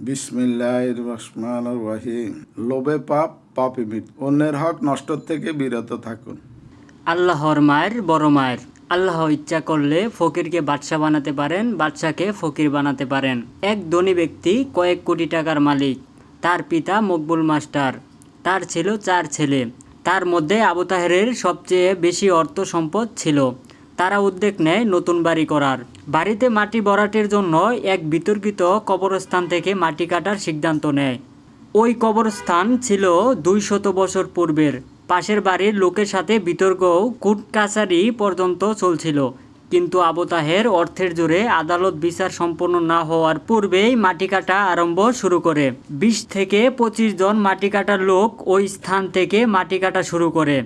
বিসমিল্লাহ রহমান রহিম। লোভে পাপ, পাপে মিট অন্যের হক নষ্ট থেকে বিরত থাকুন। আল্লাহর মায়ের বড় মায়ের। আল্লাহ ইচ্ছা করলে ফকিরকে বাদশা বানাতে পারেন, বাদশাকে ফকির বানাতে পারেন। এক ধনী ব্যক্তি কয়েক কোটি টাকার মালিক। তার পিতা মকবুল মাস্টার। তার ছিল চার ছেলে। তার মধ্যে আবু তাহেরের সবচেয়ে বেশি অর্থ সম্পদ ছিল। তারা উদ্যোগ নেয় নতুন বাড়ি করার। বাড়িতে মাটি ভরাটের জন্য এক বিতর্কিত কবরস্থান থেকে মাটি কাটার সিদ্ধান্ত নেয়। ওই কবরস্থান ছিল দুই শত বছর পূর্বের। পাশের বাড়ির লোকের সাথে বিতর্ক কুট কাছারি পর্যন্ত চলছিল। কিন্তু আবু তাহের অর্থের জোরে আদালত বিচার সম্পন্ন না হওয়ার পূর্বেই মাটি কাটা আরম্ভ শুরু করে। বিশ থেকে পঁচিশ জন মাটি কাটার লোক ওই স্থান থেকে মাটি কাটা শুরু করে।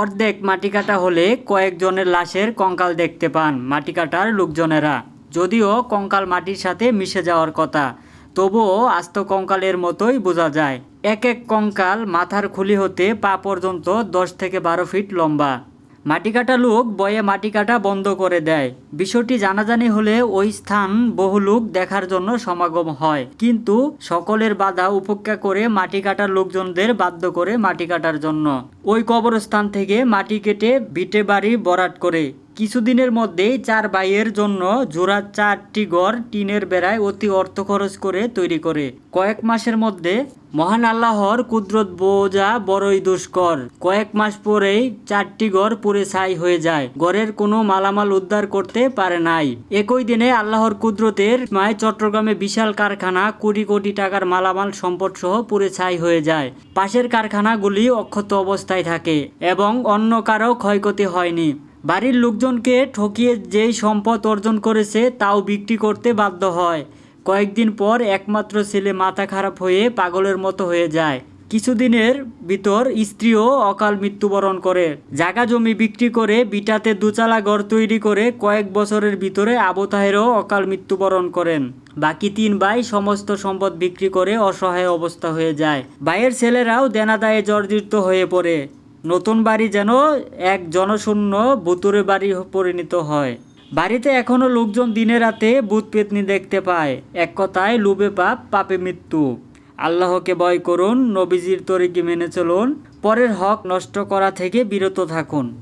অর্ধেক মাটি কাটা হলে কয়েকজনের লাশের কঙ্কাল দেখতে পান মাটি কাটার লোকজনেরা। যদিও কঙ্কাল মাটির সাথে মিশে যাওয়ার কথা, তবুও আস্ত কঙ্কালের মতোই বোঝা যায়। এক এক কঙ্কাল মাথার খুলি হতে পা পর্যন্ত দশ থেকে বারো ফিট লম্বা। মাটি কাটা লোক বয়ে মাটি কাটা বন্ধ করে দেয়। বিষয়টি জানাজানি হলে ওই স্থান বহু লোক দেখার জন্য সমাগম হয়। কিন্তু সকলের বাধা উপেক্ষা করে মাটি কাটার লোকজনদের বাধ্য করে মাটি কাটার জন্য। ওই কবরস্থান থেকে মাটি কেটে ভিটে বাড়ি বরাট করে। কিছুদিনের মধ্যেই চার ভাইয়ের জন্য জোড়া চারটি ঘর টিনের বেড়ায় অতি অর্থ খরচ করে তৈরি করে। কয়েক মাসের মধ্যে মহান আল্লাহর কুদরত বোঝা বড়ই দুষ্কর। কয়েক মাস পরেই চারটি ঘর পুরে ছাই হয়ে যায়। ঘরের কোনো মালামাল উদ্ধার করতে পারে নাই। একই দিনে আল্লাহর কুদরতের মায় চট্টগ্রামে বিশাল কারখানা কোটি কোটি টাকার মালামাল সম্পদ সহ পুরে ছাই হয়ে যায়। পাশের কারখানাগুলি অক্ষত অবস্থায় থাকে এবং অন্য কারও ক্ষয়ক্ষতি হয়নি। বাড়ির লোকজনকে ঠকিয়ে যেই সম্পদ অর্জন করেছে তাও বিক্রি করতে বাধ্য হয়। কয়েকদিন পর একমাত্র ছেলে মাথা খারাপ হয়ে পাগলের মতো হয়ে যায়। কিছুদিনের ভিতর স্ত্রীও অকাল মৃত্যুবরণ করে। জাগা জমি বিক্রি করে বিটাতে দুচালা ঘর তৈরি করে কয়েক বছরের ভিতরে আবু তাহেরও অকাল মৃত্যুবরণ করেন। বাকি তিন ভাই সমস্ত সম্পদ বিক্রি করে অসহায় অবস্থা হয়ে যায়। ভাইয়ের ছেলেরাও দেনাদায়ে জর্জরিত হয়ে পড়ে। নতুন বাড়ি যেন এক জনশূন্য ভুতুরে বাড়ি পরিণত হয়। বাড়িতে এখনও লোকজন দিনে রাতে বুধ পেতনি দেখতে পায়। এক কথায়, লুবে পাপ, পাপে মৃত্যু। আল্লাহকে ভয় করুন, নবীজির তরিকে মেনে চলুন, পরের হক নষ্ট করা থেকে বিরত থাকুন।